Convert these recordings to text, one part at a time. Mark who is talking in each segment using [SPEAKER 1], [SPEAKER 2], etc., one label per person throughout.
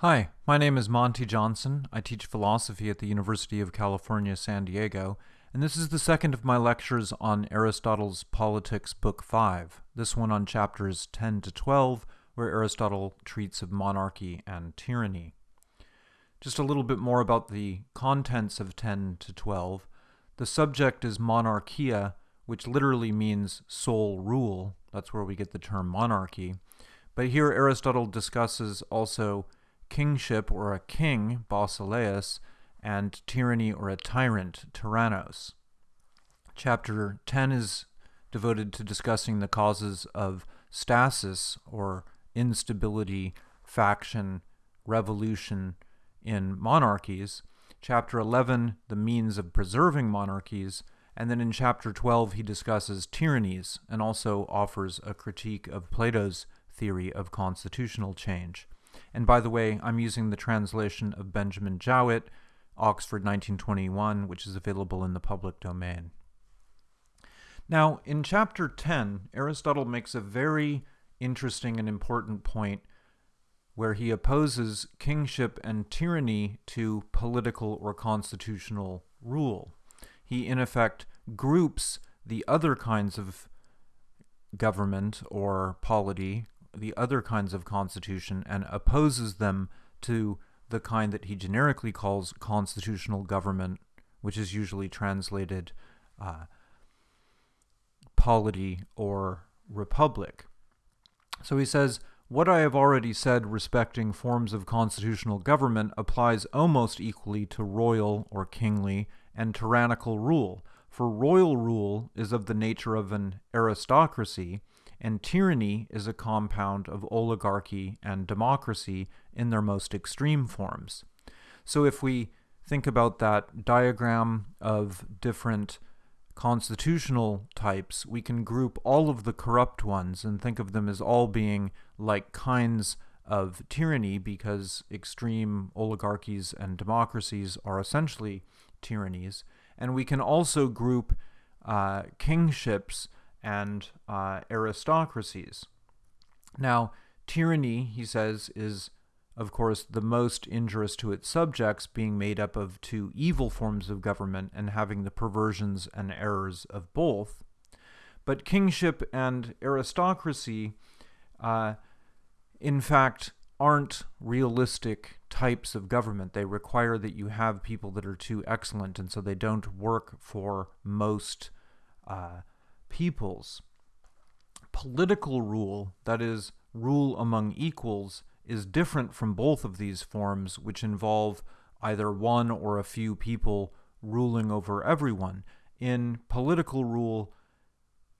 [SPEAKER 1] Hi, my name is Monte Johnson. I teach philosophy at the University of California, San Diego, and this is the second of my lectures on Aristotle's Politics, Book 5, this one on chapters 10 to 12, where Aristotle treats of monarchy and tyranny. Just a little bit more about the contents of 10 to 12. The subject is monarchia, which literally means sole rule. That's where we get the term monarchy. But here Aristotle discusses also kingship or a king, basileus, and tyranny or a tyrant, tyrannos. Chapter 10 is devoted to discussing the causes of stasis or instability, faction, revolution in monarchies. Chapter 11, the means of preserving monarchies. And then in chapter 12, he discusses tyrannies and also offers a critique of Plato's theory of constitutional change. And by the way, I'm using the translation of Benjamin Jowett, Oxford 1921, which is available in the public domain. Now, in chapter 10, Aristotle makes a very interesting and important point where he opposes kingship and tyranny to political or constitutional rule. He, in effect, groups the other kinds of government or polity the other kinds of constitution and opposes them to the kind that he generically calls constitutional government, which is usually translated uh, polity or republic. So he says, What I have already said respecting forms of constitutional government applies almost equally to royal or kingly and tyrannical rule, for royal rule is of the nature of an aristocracy, and tyranny is a compound of oligarchy and democracy in their most extreme forms. So if we think about that diagram of different constitutional types, we can group all of the corrupt ones and think of them as all being like kinds of tyranny because extreme oligarchies and democracies are essentially tyrannies. And we can also group uh, kingships and uh, aristocracies. Now, tyranny, he says, is of course the most injurious to its subjects, being made up of two evil forms of government and having the perversions and errors of both. But kingship and aristocracy, uh, in fact, aren't realistic types of government. They require that you have people that are too excellent, and so they don't work for most uh, peoples. Political rule, that is, rule among equals, is different from both of these forms, which involve either one or a few people ruling over everyone. In political rule,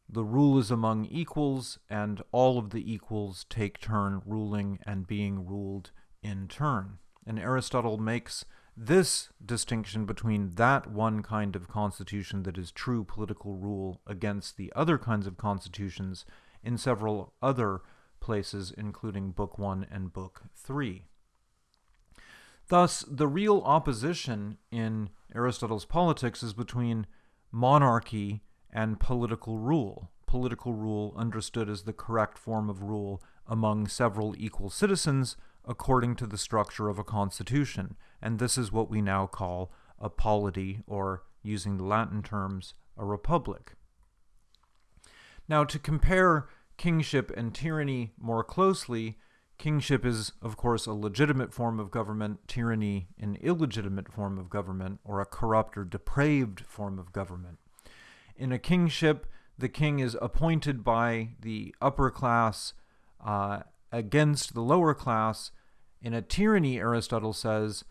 [SPEAKER 1] the rule is among equals, and all of the equals take turn ruling and being ruled in turn. And Aristotle makes this distinction between that one kind of constitution that is true political rule against the other kinds of constitutions in several other places, including Book 1 and Book 3. Thus, the real opposition in Aristotle's politics is between monarchy and political rule. Political rule understood as the correct form of rule among several equal citizens according to the structure of a constitution, and this is what we now call a polity, or using the Latin terms, a republic. Now, to compare kingship and tyranny more closely, kingship is, of course, a legitimate form of government, tyranny an illegitimate form of government, or a corrupt or depraved form of government. In a kingship, the king is appointed by the upper class uh, against the lower class in a tyranny, Aristotle says,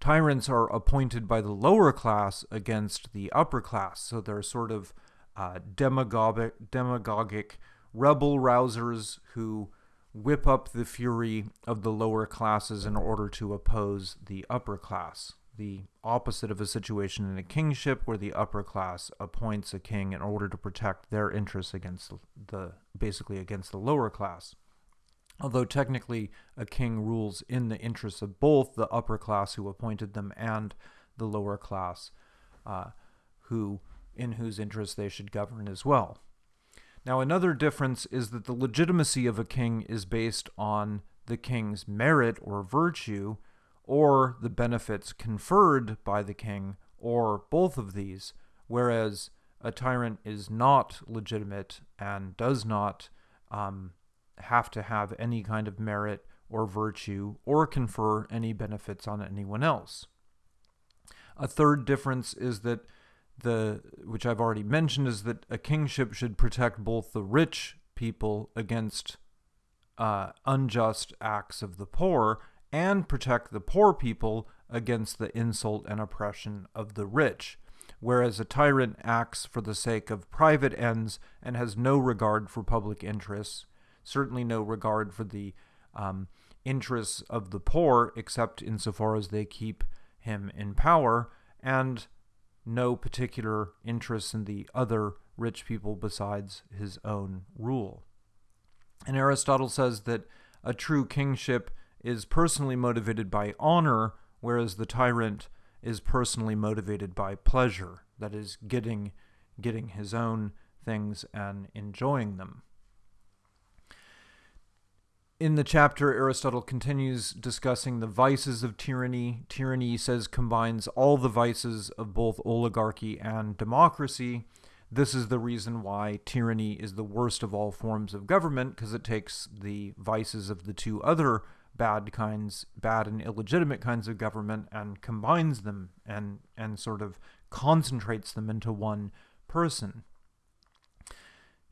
[SPEAKER 1] tyrants are appointed by the lower class against the upper class. So they're sort of uh, demagogic, demagogic rebel rousers who whip up the fury of the lower classes in order to oppose the upper class. The opposite of a situation in a kingship where the upper class appoints a king in order to protect their interests against the basically against the lower class although technically a king rules in the interests of both the upper class who appointed them and the lower class uh, who in whose interests they should govern as well. Now another difference is that the legitimacy of a king is based on the king's merit or virtue, or the benefits conferred by the king, or both of these, whereas a tyrant is not legitimate and does not um, have to have any kind of merit or virtue or confer any benefits on anyone else. A third difference is that the which I've already mentioned is that a kingship should protect both the rich people against uh, unjust acts of the poor and protect the poor people against the insult and oppression of the rich, whereas a tyrant acts for the sake of private ends and has no regard for public interests, certainly no regard for the um, interests of the poor, except insofar as they keep him in power, and no particular interest in the other rich people besides his own rule. And Aristotle says that a true kingship is personally motivated by honor, whereas the tyrant is personally motivated by pleasure, that is, getting, getting his own things and enjoying them. In the chapter, Aristotle continues discussing the vices of tyranny. Tyranny, he says, combines all the vices of both oligarchy and democracy. This is the reason why tyranny is the worst of all forms of government, because it takes the vices of the two other bad kinds, bad and illegitimate kinds of government, and combines them and, and sort of concentrates them into one person.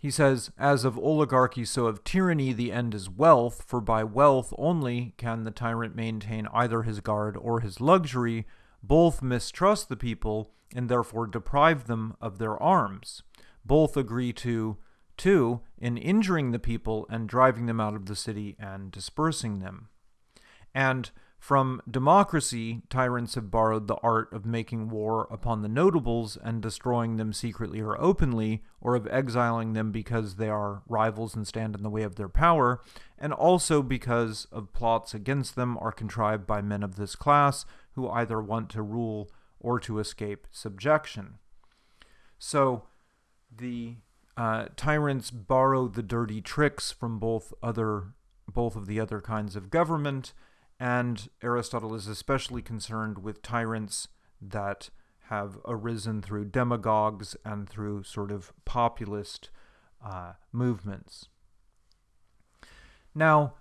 [SPEAKER 1] He says, As of oligarchy, so of tyranny, the end is wealth, for by wealth only can the tyrant maintain either his guard or his luxury. Both mistrust the people and therefore deprive them of their arms. Both agree to, two, in injuring the people and driving them out of the city and dispersing them. And from democracy, tyrants have borrowed the art of making war upon the notables and destroying them secretly or openly, or of exiling them because they are rivals and stand in the way of their power, and also because of plots against them are contrived by men of this class who either want to rule or to escape subjection. So the uh, tyrants borrow the dirty tricks from both other both of the other kinds of government and Aristotle is especially concerned with tyrants that have arisen through demagogues and through sort of populist uh, movements. Now,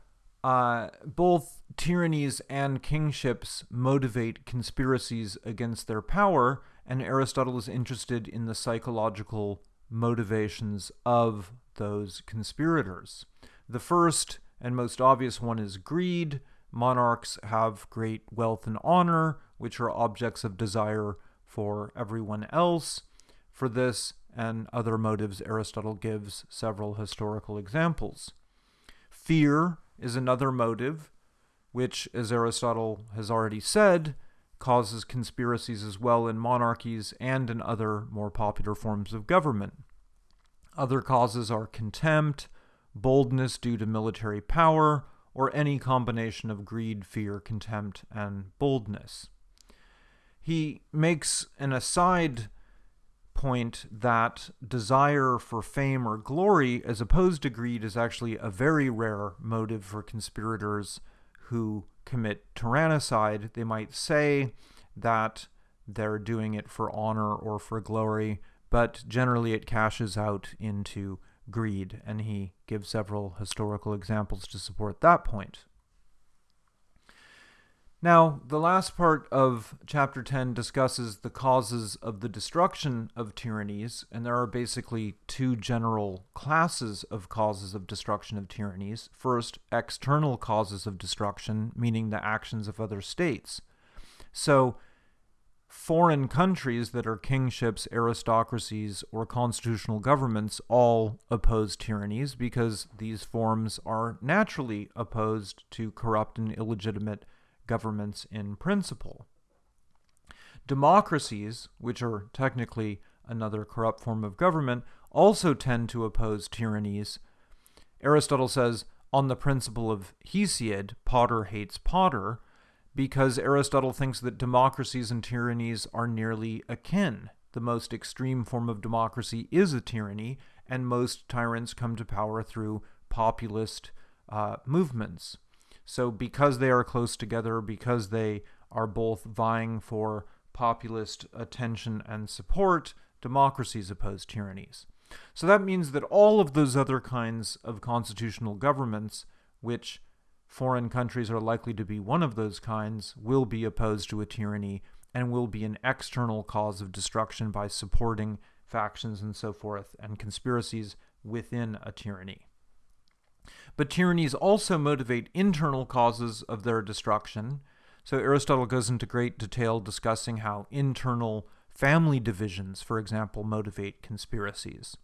[SPEAKER 1] uh, both tyrannies and kingships motivate conspiracies against their power, and Aristotle is interested in the psychological motivations of those conspirators. The first and most obvious one is greed, Monarchs have great wealth and honor, which are objects of desire for everyone else. For this and other motives, Aristotle gives several historical examples. Fear is another motive, which, as Aristotle has already said, causes conspiracies as well in monarchies and in other more popular forms of government. Other causes are contempt, boldness due to military power, or any combination of greed, fear, contempt, and boldness. He makes an aside point that desire for fame or glory, as opposed to greed, is actually a very rare motive for conspirators who commit tyrannicide. They might say that they're doing it for honor or for glory, but generally it cashes out into greed, and he gives several historical examples to support that point. Now, the last part of chapter 10 discusses the causes of the destruction of tyrannies, and there are basically two general classes of causes of destruction of tyrannies. First, external causes of destruction, meaning the actions of other states. So, foreign countries that are kingships, aristocracies, or constitutional governments all oppose tyrannies because these forms are naturally opposed to corrupt and illegitimate governments in principle. Democracies, which are technically another corrupt form of government, also tend to oppose tyrannies. Aristotle says, on the principle of Hesiod, potter hates potter, because Aristotle thinks that democracies and tyrannies are nearly akin. The most extreme form of democracy is a tyranny, and most tyrants come to power through populist uh, movements. So, because they are close together, because they are both vying for populist attention and support, democracies oppose tyrannies. So that means that all of those other kinds of constitutional governments, which foreign countries are likely to be one of those kinds, will be opposed to a tyranny and will be an external cause of destruction by supporting factions and so forth and conspiracies within a tyranny. But tyrannies also motivate internal causes of their destruction. So Aristotle goes into great detail discussing how internal family divisions, for example, motivate conspiracies.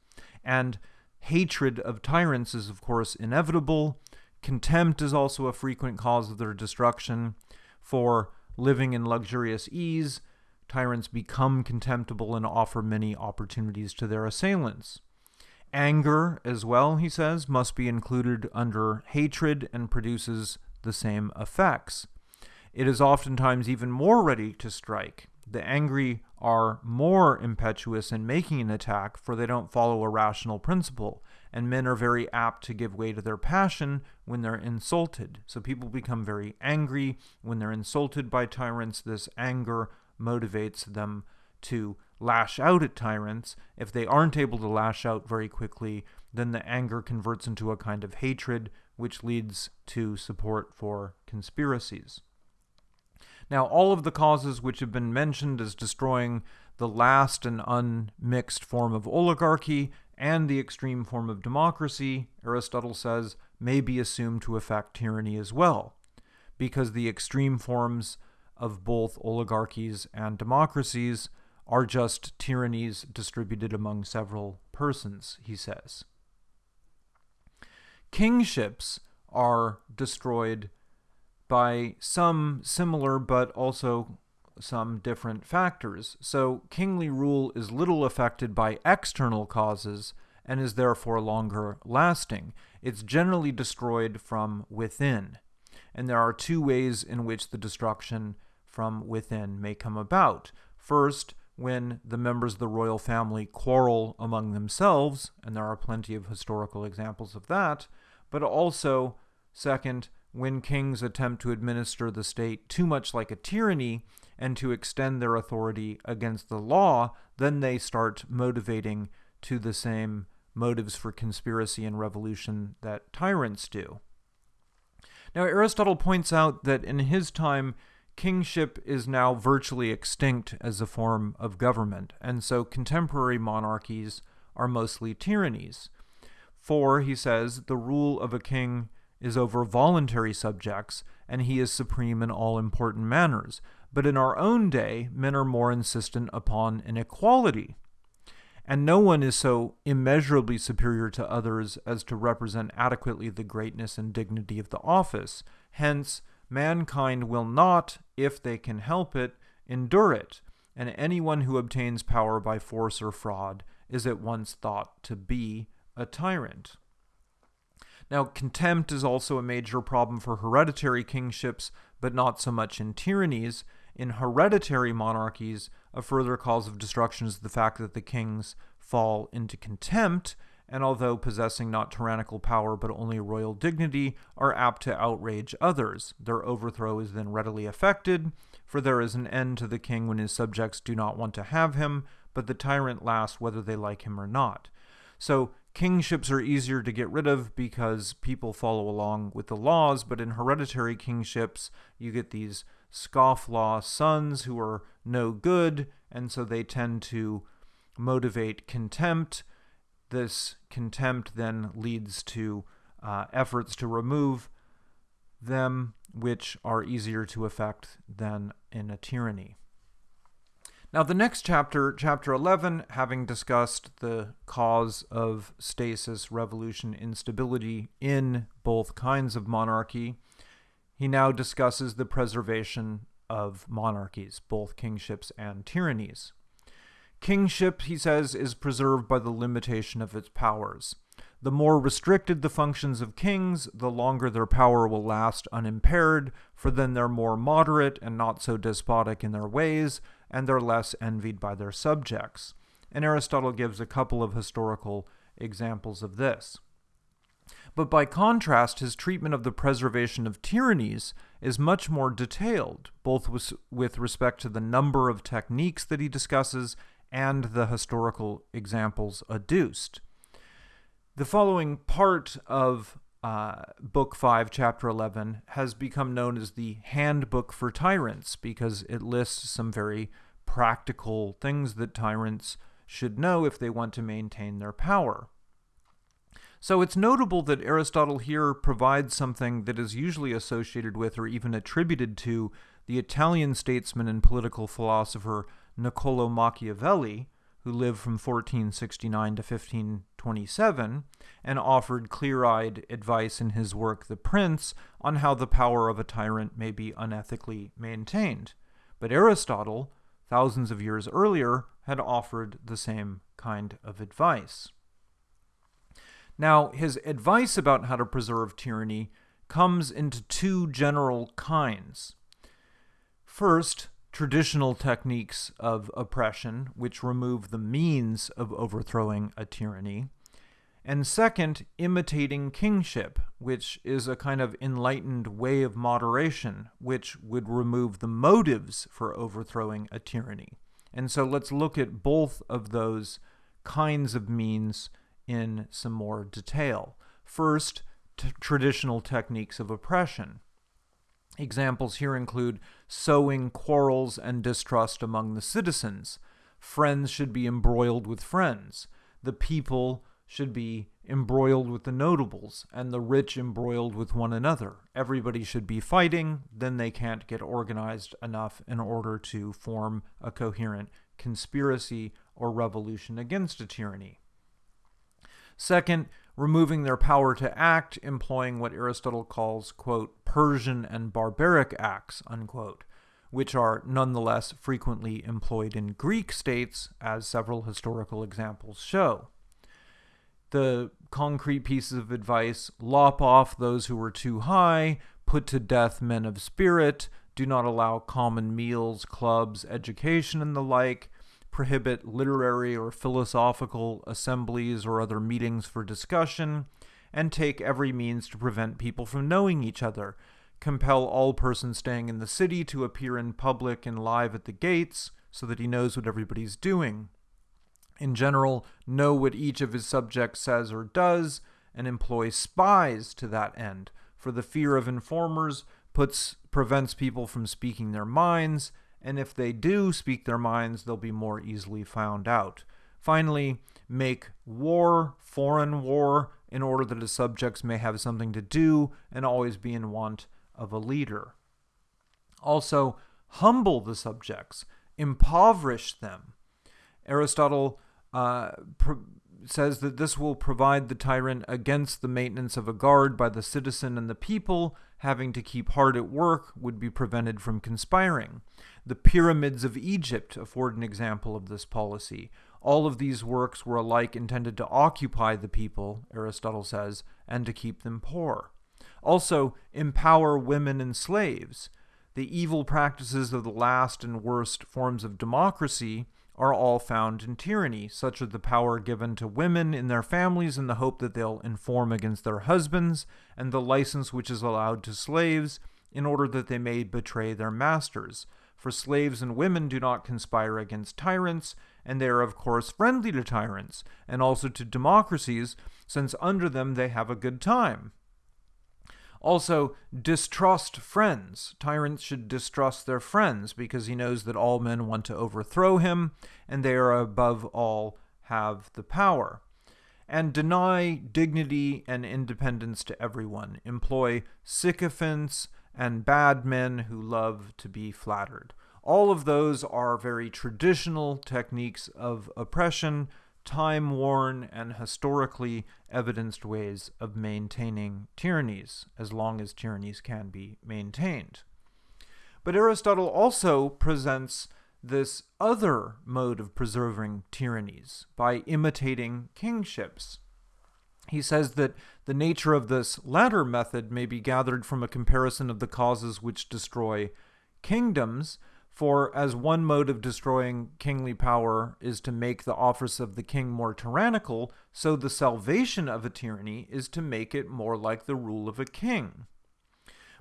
[SPEAKER 1] And hatred of tyrants is, of course, inevitable. Contempt is also a frequent cause of their destruction. For living in luxurious ease, tyrants become contemptible and offer many opportunities to their assailants. Anger, as well, he says, must be included under hatred and produces the same effects. It is oftentimes even more ready to strike. The angry are more impetuous in making an attack, for they don't follow a rational principle, and men are very apt to give way to their passion when they're insulted. So people become very angry when they're insulted by tyrants. This anger motivates them to lash out at tyrants. If they aren't able to lash out very quickly, then the anger converts into a kind of hatred, which leads to support for conspiracies. Now, all of the causes which have been mentioned as destroying the last and unmixed form of oligarchy and the extreme form of democracy, Aristotle says, may be assumed to affect tyranny as well, because the extreme forms of both oligarchies and democracies are just tyrannies distributed among several persons, he says. Kingships are destroyed by some similar but also some different factors. So, kingly rule is little affected by external causes and is therefore longer lasting. It's generally destroyed from within. And there are two ways in which the destruction from within may come about. First, when the members of the royal family quarrel among themselves, and there are plenty of historical examples of that, but also, second, when kings attempt to administer the state too much like a tyranny and to extend their authority against the law, then they start motivating to the same motives for conspiracy and revolution that tyrants do. Now, Aristotle points out that in his time, kingship is now virtually extinct as a form of government, and so contemporary monarchies are mostly tyrannies. For, he says, the rule of a king is over voluntary subjects, and he is supreme in all important manners. But in our own day, men are more insistent upon an equality. And no one is so immeasurably superior to others as to represent adequately the greatness and dignity of the office. Hence, mankind will not, if they can help it, endure it, and anyone who obtains power by force or fraud is at once thought to be a tyrant. Now, contempt is also a major problem for hereditary kingships, but not so much in tyrannies. In hereditary monarchies, a further cause of destruction is the fact that the kings fall into contempt, and although possessing not tyrannical power but only royal dignity, are apt to outrage others. Their overthrow is then readily effected, for there is an end to the king when his subjects do not want to have him, but the tyrant lasts whether they like him or not. So kingships are easier to get rid of because people follow along with the laws, but in hereditary kingships, you get these scofflaw sons who are no good, and so they tend to motivate contempt. This contempt then leads to uh, efforts to remove them, which are easier to effect than in a tyranny. Now, the next chapter, chapter 11, having discussed the cause of stasis, revolution, instability in both kinds of monarchy, he now discusses the preservation of monarchies, both kingships and tyrannies. Kingship, he says, is preserved by the limitation of its powers. The more restricted the functions of kings, the longer their power will last unimpaired, for then they're more moderate and not so despotic in their ways, and they're less envied by their subjects. And Aristotle gives a couple of historical examples of this. But by contrast, his treatment of the preservation of tyrannies is much more detailed, both with respect to the number of techniques that he discusses and the historical examples adduced. The following part of uh, Book 5, Chapter 11, has become known as the Handbook for Tyrants because it lists some very practical things that tyrants should know if they want to maintain their power. So it's notable that Aristotle here provides something that is usually associated with or even attributed to the Italian statesman and political philosopher Niccolo Machiavelli, who lived from 1469 to 1527 and offered clear eyed advice in his work The Prince on how the power of a tyrant may be unethically maintained. But Aristotle, thousands of years earlier, had offered the same kind of advice. Now, his advice about how to preserve tyranny comes into two general kinds. First, traditional techniques of oppression, which remove the means of overthrowing a tyranny. And second, imitating kingship, which is a kind of enlightened way of moderation, which would remove the motives for overthrowing a tyranny. And so let's look at both of those kinds of means in some more detail. First, traditional techniques of oppression. Examples here include sowing quarrels and distrust among the citizens. Friends should be embroiled with friends. The people should be embroiled with the notables, and the rich embroiled with one another. Everybody should be fighting, then they can't get organized enough in order to form a coherent conspiracy or revolution against a tyranny. Second, removing their power to act, employing what Aristotle calls, quote, Persian and barbaric acts, unquote, which are nonetheless frequently employed in Greek states, as several historical examples show. The concrete pieces of advice lop off those who are too high, put to death men of spirit, do not allow common meals, clubs, education, and the like, prohibit literary or philosophical assemblies or other meetings for discussion, and take every means to prevent people from knowing each other, compel all persons staying in the city to appear in public and live at the gates so that he knows what everybody's doing. In general, know what each of his subjects says or does, and employ spies to that end, for the fear of informers puts prevents people from speaking their minds and if they do speak their minds, they'll be more easily found out. Finally, make war, foreign war, in order that his subjects may have something to do and always be in want of a leader. Also, humble the subjects, impoverish them. Aristotle uh, says that this will provide the tyrant against the maintenance of a guard by the citizen and the people, having to keep hard at work would be prevented from conspiring. The pyramids of Egypt afford an example of this policy. All of these works were alike intended to occupy the people, Aristotle says, and to keep them poor. Also, empower women and slaves. The evil practices of the last and worst forms of democracy are all found in tyranny, such as the power given to women in their families in the hope that they'll inform against their husbands, and the license which is allowed to slaves in order that they may betray their masters for slaves and women do not conspire against tyrants, and they are, of course, friendly to tyrants, and also to democracies, since under them they have a good time. Also, distrust friends. Tyrants should distrust their friends because he knows that all men want to overthrow him, and they are above all have the power. And deny dignity and independence to everyone. Employ sycophants and bad men who love to be flattered. All of those are very traditional techniques of oppression, time worn and historically evidenced ways of maintaining tyrannies, as long as tyrannies can be maintained. But Aristotle also presents this other mode of preserving tyrannies by imitating kingships. He says that the nature of this latter method may be gathered from a comparison of the causes which destroy kingdoms, For as one mode of destroying kingly power is to make the office of the king more tyrannical, so the salvation of a tyranny is to make it more like the rule of a king.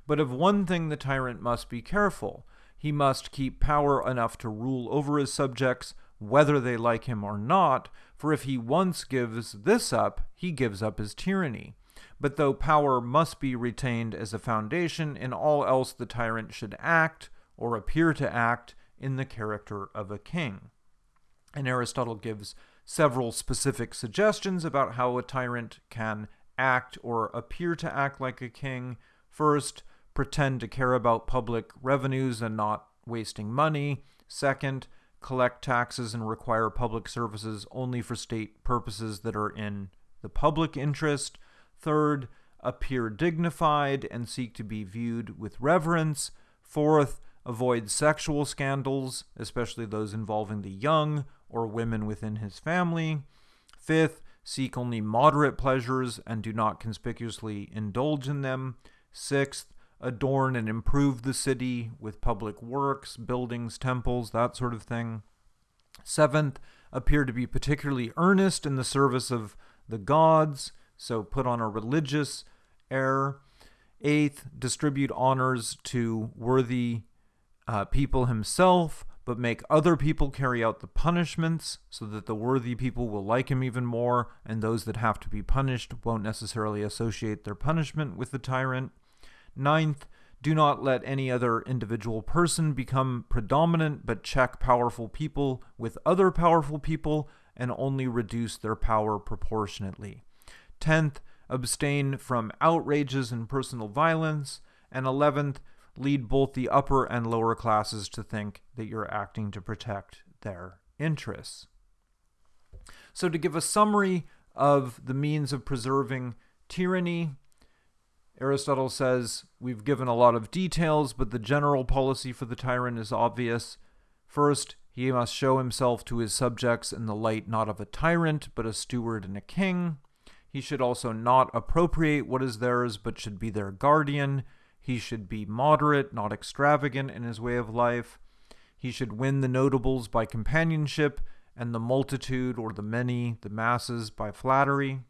[SPEAKER 1] But of one thing the tyrant must be careful. He must keep power enough to rule over his subjects, whether they like him or not, for if he once gives this up, he gives up his tyranny. But though power must be retained as a foundation, in all else the tyrant should act, or appear to act in the character of a king. And Aristotle gives several specific suggestions about how a tyrant can act or appear to act like a king. First, pretend to care about public revenues and not wasting money. Second, collect taxes and require public services only for state purposes that are in the public interest. Third, appear dignified and seek to be viewed with reverence. Fourth, avoid sexual scandals, especially those involving the young or women within his family. Fifth, seek only moderate pleasures and do not conspicuously indulge in them. Sixth, adorn and improve the city with public works, buildings, temples, that sort of thing. Seventh, appear to be particularly earnest in the service of the gods, so put on a religious air. Eighth, distribute honors to worthy uh, people himself, but make other people carry out the punishments so that the worthy people will like him even more, and those that have to be punished won't necessarily associate their punishment with the tyrant. Ninth, do not let any other individual person become predominant, but check powerful people with other powerful people and only reduce their power proportionately. Tenth, abstain from outrages and personal violence. And eleventh, lead both the upper and lower classes to think that you're acting to protect their interests. So, to give a summary of the means of preserving tyranny, Aristotle says we've given a lot of details, but the general policy for the tyrant is obvious. First, he must show himself to his subjects in the light not of a tyrant, but a steward and a king. He should also not appropriate what is theirs, but should be their guardian. He should be moderate, not extravagant in his way of life. He should win the notables by companionship, and the multitude or the many, the masses, by flattery.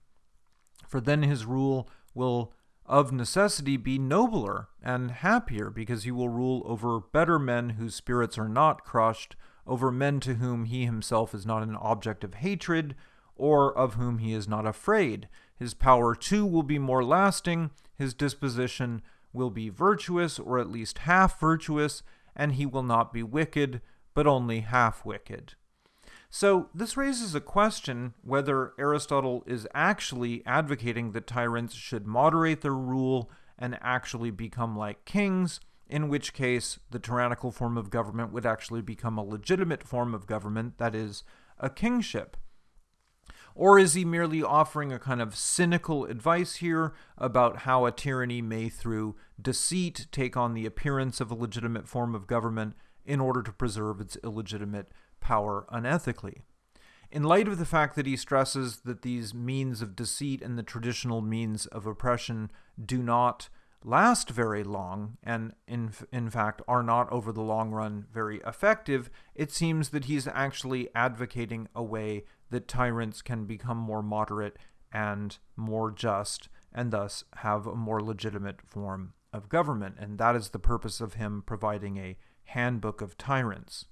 [SPEAKER 1] For then his rule will of necessity be nobler and happier, because he will rule over better men whose spirits are not crushed, over men to whom he himself is not an object of hatred, or of whom he is not afraid. His power too will be more lasting, his disposition will be virtuous, or at least half virtuous, and he will not be wicked, but only half wicked. So, this raises a question whether Aristotle is actually advocating that tyrants should moderate their rule and actually become like kings, in which case the tyrannical form of government would actually become a legitimate form of government, that is, a kingship. Or is he merely offering a kind of cynical advice here about how a tyranny may, through deceit, take on the appearance of a legitimate form of government in order to preserve its illegitimate power unethically? In light of the fact that he stresses that these means of deceit and the traditional means of oppression do not last very long and in in fact are not over the long run very effective it seems that he's actually advocating a way that tyrants can become more moderate and more just, and thus have a more legitimate form of government. And that is the purpose of him providing a handbook of tyrants.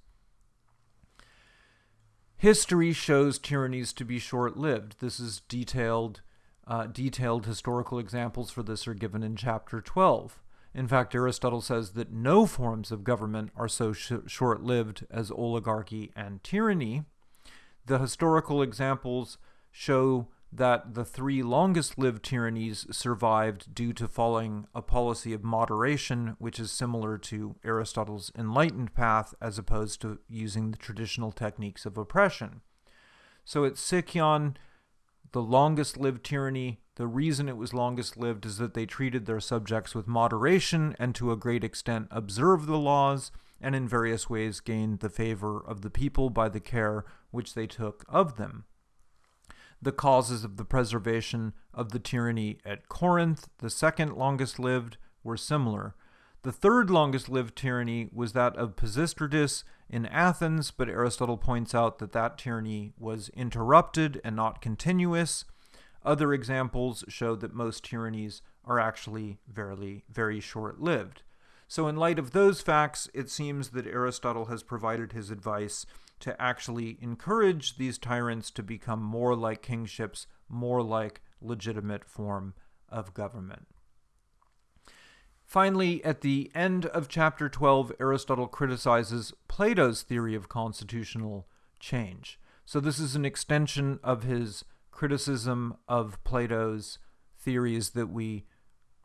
[SPEAKER 1] History shows tyrannies to be short lived. This is detailed. Uh, detailed historical examples for this are given in chapter 12. In fact, Aristotle says that no forms of government are so sh- short lived as oligarchy and tyranny, the historical examples show that the three longest lived tyrannies survived due to following a policy of moderation, which is similar to Aristotle's enlightened path as opposed to using the traditional techniques of oppression. So at Sicyon, the longest lived tyranny, the reason it was longest lived is that they treated their subjects with moderation and to a great extent observed the laws and in various ways gained the favor of the people by the care which they took of them. The causes of the preservation of the tyranny at Corinth, the second longest lived, were similar. The third longest lived tyranny was that of Pisistratus in Athens, but Aristotle points out that that tyranny was interrupted and not continuous. Other examples show that most tyrannies are actually very, very short lived. So, in light of those facts, it seems that Aristotle has provided his advice to actually encourage these tyrants to become more like kingships, more like legitimate form of government. Finally, at the end of chapter 12, Aristotle criticizes Plato's theory of constitutional change. So, this is an extension of his criticism of Plato's theories that we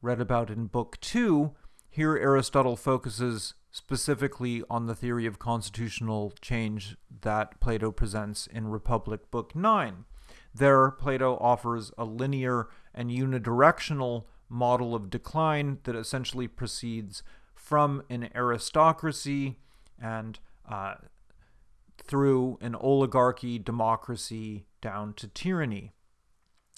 [SPEAKER 1] read about in Book 2. Here, Aristotle focuses specifically on the theory of constitutional change that Plato presents in Republic Book 9. There, Plato offers a linear and unidirectional model of decline that essentially proceeds from an aristocracy and uh, through an oligarchy, democracy, down to tyranny.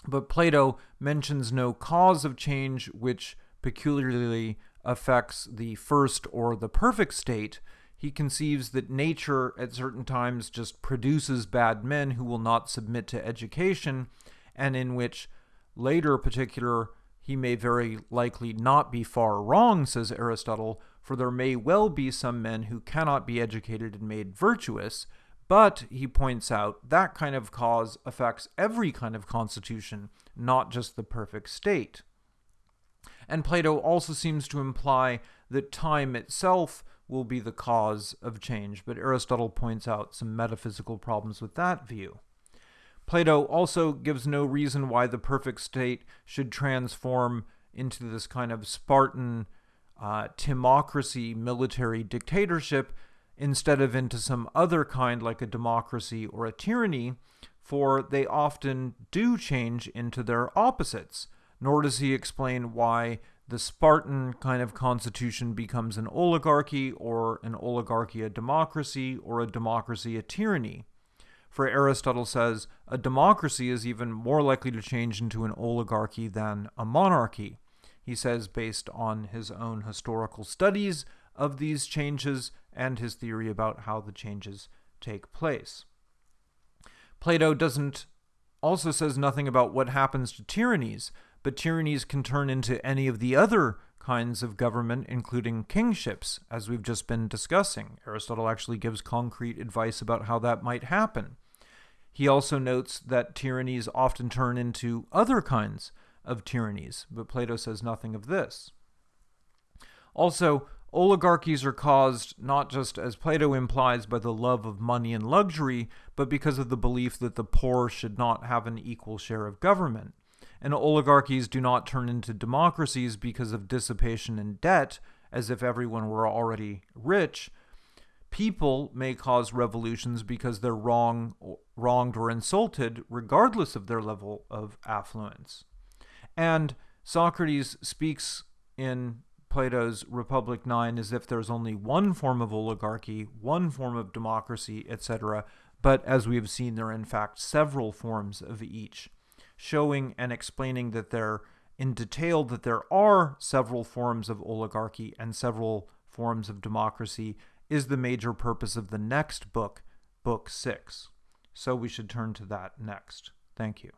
[SPEAKER 1] But Plato mentions no cause of change which peculiarly affects the first or the perfect state. He conceives that nature at certain times just produces bad men who will not submit to education, and in which later particular he may very likely not be far wrong, says Aristotle, for there may well be some men who cannot be educated and made virtuous, but he points out that kind of cause affects every kind of constitution, not just the perfect state. And Plato also seems to imply that time itself will be the cause of change, but Aristotle points out some metaphysical problems with that view. Plato also gives no reason why the perfect state should transform into this kind of Spartan uh, timocracy military dictatorship instead of into some other kind like a democracy or a tyranny, for they often do change into their opposites. Nor does he explain why the Spartan kind of constitution becomes an oligarchy, or an oligarchy a democracy, or a democracy a tyranny. For Aristotle says a democracy is even more likely to change into an oligarchy than a monarchy. He says, based on his own historical studies of these changes and his theory about how the changes take place. Plato doesn't also says nothing about what happens to tyrannies, but tyrannies can turn into any of the other kinds of government, including kingships, as we've just been discussing. Aristotle actually gives concrete advice about how that might happen. He also notes that tyrannies often turn into other kinds of tyrannies, but Plato says nothing of this. Also, oligarchies are caused not just, as Plato implies, by the love of money and luxury, but because of the belief that the poor should not have an equal share of government. And oligarchies do not turn into democracies because of dissipation and debt, as if everyone were already rich, people may cause revolutions because they're wrong, wronged or insulted, regardless of their level of affluence. And Socrates speaks in Plato's Republic 9 as if there's only one form of oligarchy, one form of democracy, etc. But as we have seen, there are in fact several forms of each, showing and explaining that there, in detail, that there are several forms of oligarchy and several forms of democracy is the major purpose of the next book, Book 6. So we should turn to that next. Thank you.